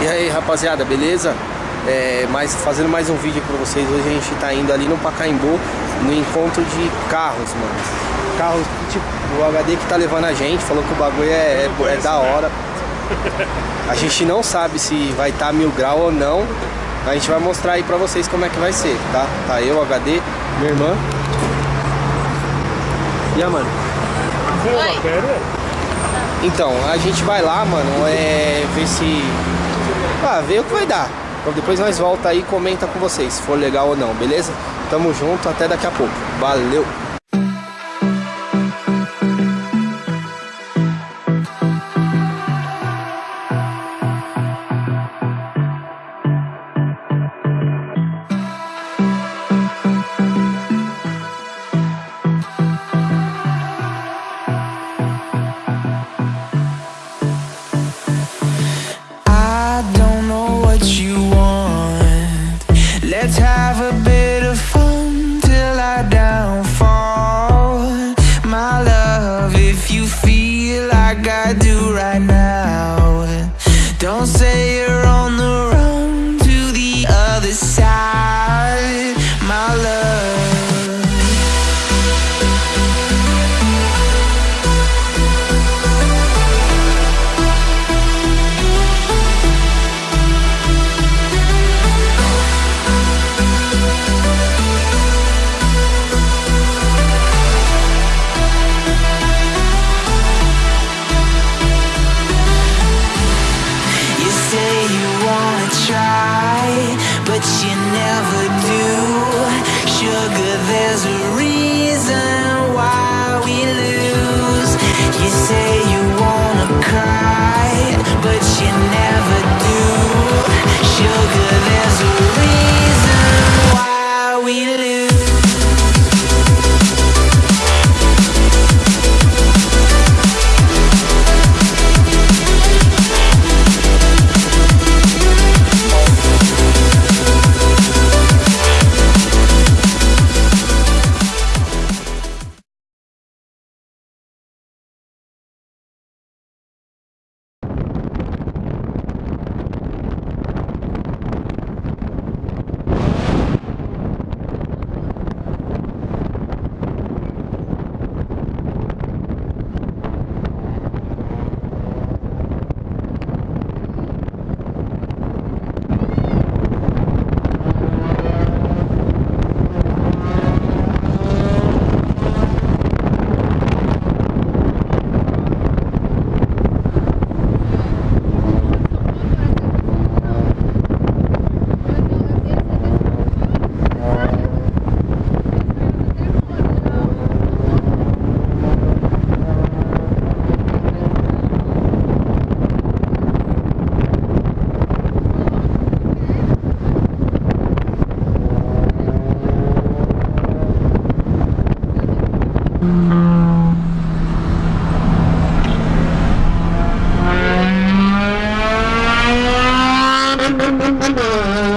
E aí rapaziada, beleza? É, mas fazendo mais um vídeo pra vocês, hoje a gente tá indo ali no Pacaembu No encontro de carros, mano Carros, tipo, o HD que tá levando a gente Falou que o bagulho é, é, é da hora A gente não sabe se vai estar tá mil grau ou não A gente vai mostrar aí pra vocês como é que vai ser, tá? Tá eu, HD, minha irmã E a mano? Então, a gente vai lá, mano, é, ver se... Ah, ver o que vai dar. Então depois nós volta aí e comenta com vocês se for legal ou não, beleza? Tamo junto, até daqui a pouco. Valeu! try, but you never do. Sugar, there's a reason why we lose. You say you wanna cry, but you never do. Sugar. nó nó nó nó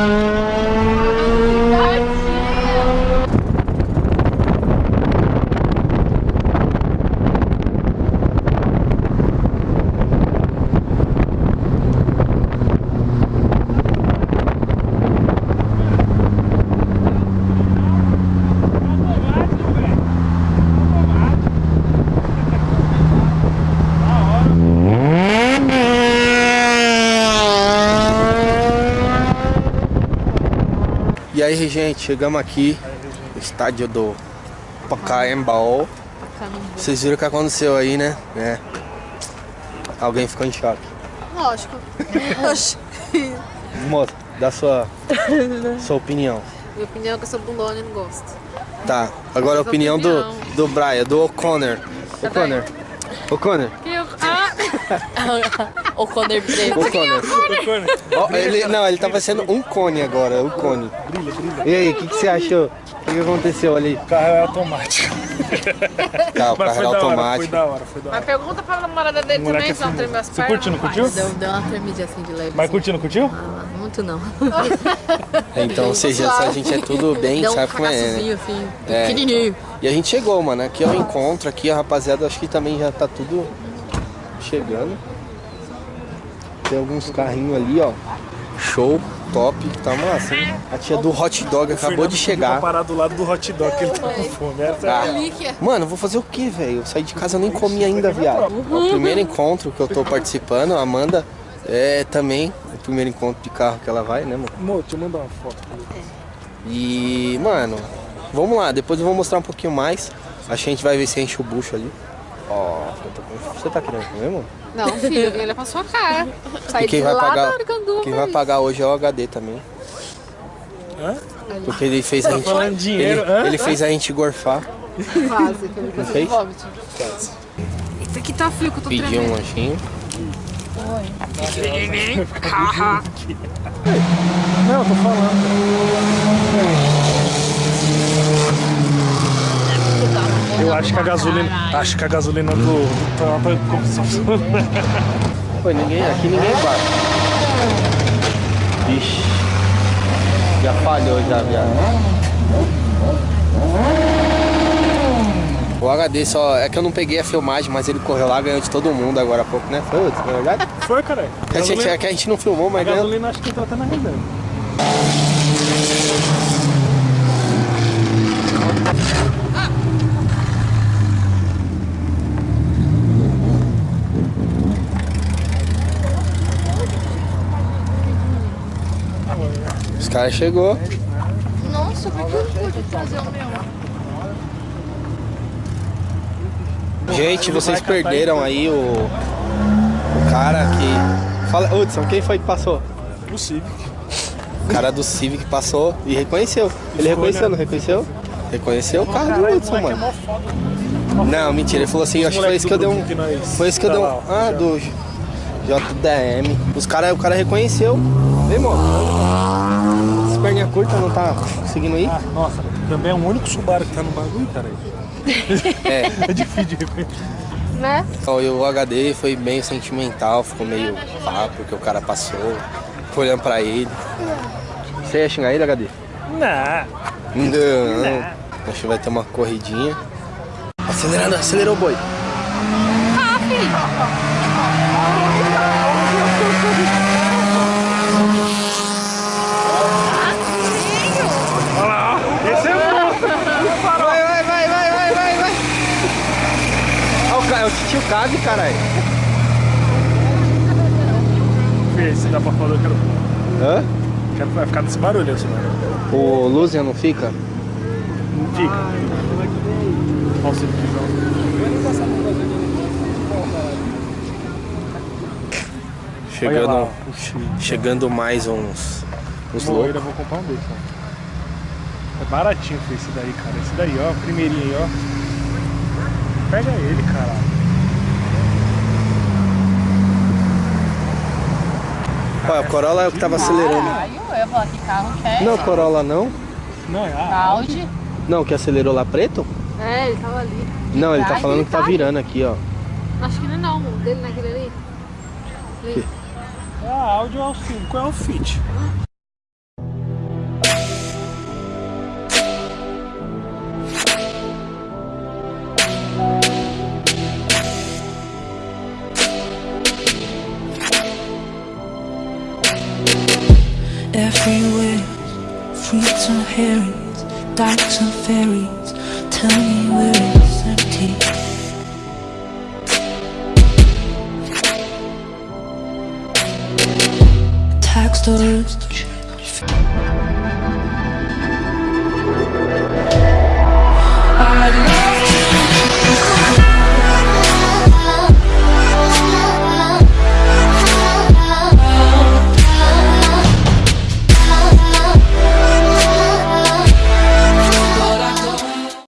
aí, gente, chegamos aqui no estádio do Pacaembu. Vocês viram o que aconteceu aí, né? É. Alguém ficou em choque. Lógico. Moça, dá sua, sua opinião. Minha opinião é que eu sou bundona e não gosto. Tá, agora a opinião, opinião, do, do Brian, do O'Connor. O'Connor. O'Connor. Ah! o Conor preto. O Conor. Oh, ele, não, ele tava sendo um cone agora, o cone. Brilha, brilha. E aí, o que, que você achou? O que, que aconteceu ali? O carro é automático. Tá, o carro era automático. Foi da hora, foi da hora. Mas pergunta pra namorada dele também, é se não tremeu as pernas. Você curtiu, não curtiu? Deu, deu uma tremidinha assim de leve. Mas curtiu, não curtiu? Ah, muito não. então, ou seja, a gente é tudo bem, Deu sabe um como é, né? assim, é, pequenininho. E a gente chegou, mano. Aqui é o encontro, aqui a rapaziada, acho que também já tá tudo chegando. Tem alguns carrinhos ali, ó. Show, top, tá massa, hein? A tia do hot dog acabou de Tá chegar. parado do lado do hot dog que ele tá com fome. Essa é. Relíquia. Mano, vou fazer o que, velho? Eu saí de casa, eu nem comi ainda, viado. É o primeiro encontro que eu tô participando. A Amanda é também o primeiro encontro de carro que ela vai, né, mano? Amor, deixa eu mandar uma foto. pra ele. E, mano, vamos lá. Depois eu vou mostrar um pouquinho mais. A gente vai ver se enche o bucho ali. Ó, eu tô com- você tá querendo comer, mano? Não, filho, alguém olha pra sua cara. Sai E quem de vai lá pagar, quem vai pagar hoje é o HD também. Hã? Porque ele fez a gente. falando dinheiro, ele, hã? ele fez a gente gorfar. Quase, que eu me fez? vômito. Eita, que tá frio que eu tô Pediu um tremendo. lanchinho. Não, eu tô falando. Acho que a gasolina. Acho que a gasolina do. Pô, ninguém, aqui ninguém vai. Ixi. Já falhou já, viado. O HD só. É que eu não peguei a filmagem, mas ele correu lá, ganhou de todo mundo agora há pouco, né? Foi, verdade? Foi, cara. É que, é que a gente não filmou, A mas ganhou. gasolina acho que tá até na rendendo. Os caras chegou. Nossa, por que eu não pude trazer o meu? Gente, vocês perderam aí o. O cara que. Fala, Hudson, quem foi que passou? O Civic. O cara do Civic passou e reconheceu. Ele reconheceu, não reconheceu? Reconheceu o carro do Hudson, é mano. foda. Não, mentira, ele falou assim, acho que foi esse que eu dei um. Foi esse que eu dei um. Ah, do JDM. Os cara, o cara reconheceu. Vem, moço. Curta não tá conseguindo ir? Ah, nossa, também é o único Subaru que tá no bagulho, cara. É. É difícil de reconhecer. Né? Ó, e o HD foi meio sentimental, ficou meio pá, porque o cara passou, ficou olhando pra ele. Você ia xingar ele, HD? Não. Não. Acho que vai ter uma corridinha. Acelerando, acelerou o boi. Olha lá, ó. Esse é bom. Vai, vai, vai, vai, vai, vai, vai. Ó, o, ca- é o tio Cave, caralho. Vê se dá pra falar, eu quero. Hã? quero vai ficar nesse barulho, esse barulho. O Luzian não fica? Não fica. Olha o Civiczão. Olha lá, Chegando, chegando mais uns, uns Bom, eu loucos. ainda vou comprar um desse, ó. É baratinho esse daí, cara. Esse daí, ó, primeirinho aí, ó. Pega ele, caralho. Olha, o Corolla é o que tava acelerando. Caralho, eu ia falar que carro que é. Não, Corolla não. Não, é a Audi. Não, que acelerou lá preto? É, ele tava ali. Não, ele tá falando ele que tá tá virando aqui, ó. Acho que não é não, o dele naquele ali. Ali. É a Audi ou é o 5, é o Fit. Everywhere, fruits and herrings, dykes and ferries. Tell me where it's empty. Tax dollars.